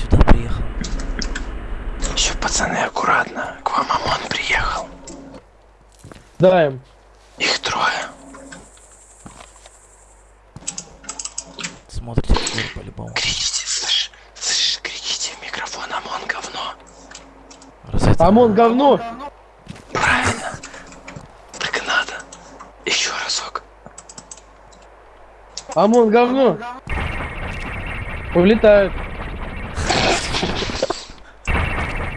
Сюда приехал. Еще, пацаны, аккуратно. К вам ОМОН приехал. Даем. Их трое. Смотрите, по-любому. Кричите, слышь, слышь, кричите в микрофон ОМОН говно. Разведка. ОМОН говно. Правильно. Так и надо. Еще разок. ОМОН говно. Улетают.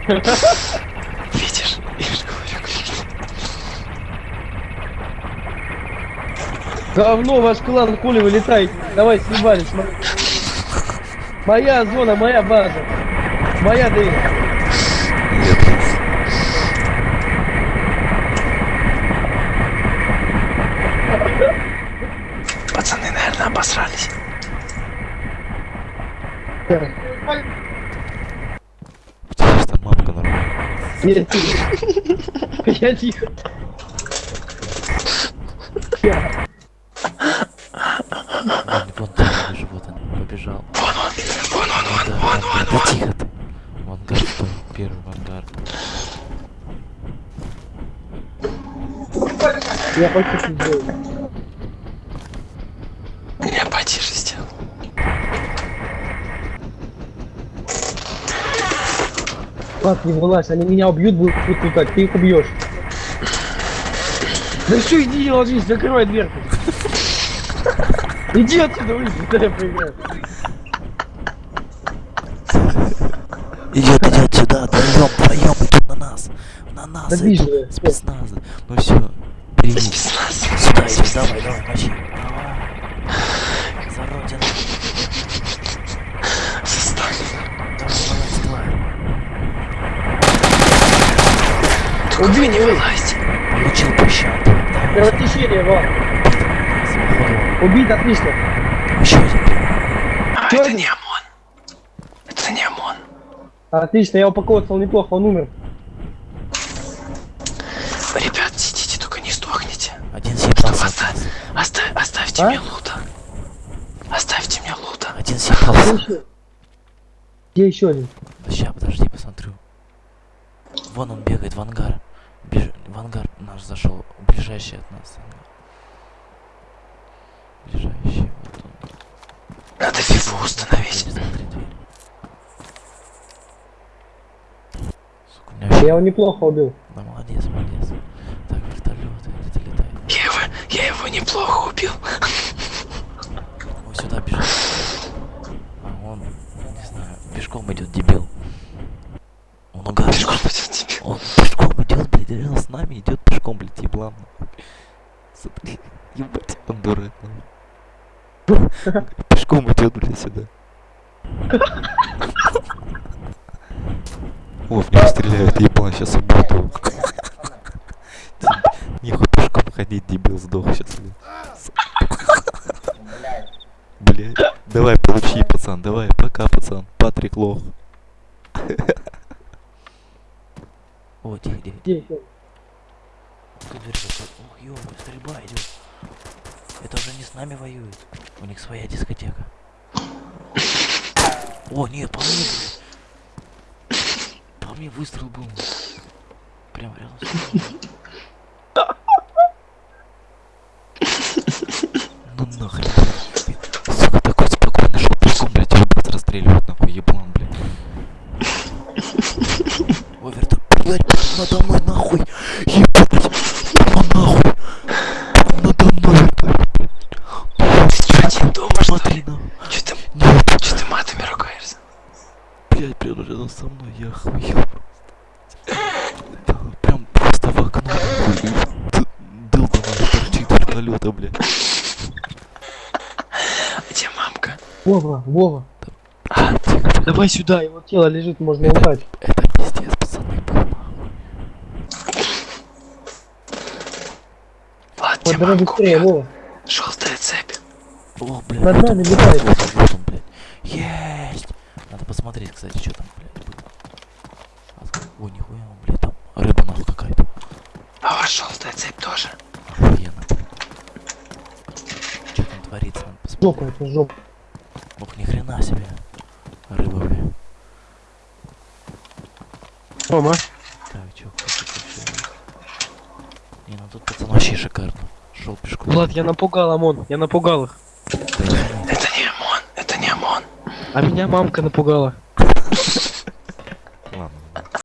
Видишь? Я же говорю. Говно, ваш клан, хули вы летаете? Давай, съебались. мо- Моя зона, моя база. Моя дверь. Пацаны, наверное, обосрались. У тебя же там мамка Нет, Я тихо. Вон там вижу, вот он побежал. Вон он, вон он, вон, вон, вон, да вон. тихо ты. В ангар стой, первый в ангар. Я сделаю. Я Пап, не вылазь, они меня убьют, будут летать, ты их убьешь. Да все, иди ложись, закрывай дверку. Иди отсюда, выйди, я проиграю. Идет, идет сюда, вдвоем, вдвоем идет на нас. На нас Да спецназа. Ну все. Спецназ. Сюда иди, давай, давай, мочи. Давай. За родину. Состав. Давай, вылазь, давай. Убей, не. Власть. Получил. Давай, Кровотечение, вот. Убить, отлично. Еще один. А, это не ОМОН. Это не ОМОН. Отлично, я упаковывал неплохо, он умер. Ребят, сидите, только не сдохните. Один съебался. Оставь, нас. оставь, оставьте А? мне лута. Оставьте мне лута. Один съебался. Где еще один? Ща, подожди, посмотрю. Вон он бегает в ангар. Ангар наш зашел. Ближайший от нас. Ближайший, вот он. Надо фифу установить. Сука, меня вообще- Я его неплохо убил. Да молодец, молодец. Так, вертолет где-то летает. Я его, я его неплохо убил. Он сюда бежит. А он, не знаю, пешком идет, дебил. Он угадал. Пешком пойдет тебе. Он пешком идет, блядь, реально с нами идет пешком, блядь, еблан. Смотри, ебать, он дурак. Пешком идет, блядь, сюда. О, в него стреляют, еблан, сейчас убьют Нихуй пешком ходить, дебил, сдох сейчас, блядь. Блядь, давай, получи, пацан, давай, пока, пацан, Патрик лох. О, тихо, тихо? Ты дверь стрельба идет. Это уже не с нами воюют. У них своя дискотека. О, нет, по мне. По мне выстрел был. Прям рядом с мной. Ну нахрен. Сука, такой спокойно шел пешком, блядь, его блядь, расстреливают, нахуй, еблан, блядь. Ой, верта, блядь, надо мной, нахуй. Ебать, прямо нахуй. Прямо надо мной, вертолет, блядь. Ты что, один дома, что Смотри, ли? нахуй. Че ты, Нет, че ты матами ругаешься? блядь, прямо рядом со мной, я охуел просто. Да, прям просто в окно, нахуй. Д- Долбаный торчит вертолета, блядь. Где мамка? Вова, Вова. А, Давай сюда, его тело лежит, можно убрать. Это пиздец, пацаны, ладно, Подбирай мамку быстрее? Вова. Желтая цепь. О, блядь, Над вот нами летает. Вот вот. Есть! Надо посмотреть, кстати, что там, блядь. А, О, нихуя, он, блядь, там рыба нахуй какая-то. А вас желтая цепь тоже. Охуенно. Что там творится, надо посмотреть. Жопа, это жопа. Ох, ни хрена себе. Рыба, блядь. Рома, Так, чё? Не, ну тут пацан вообще шикарно. Шел пешком. Влад, я напугал ОМОН, я напугал их. Да. Это не ОМОН, это не ОМОН. А меня мамка напугала.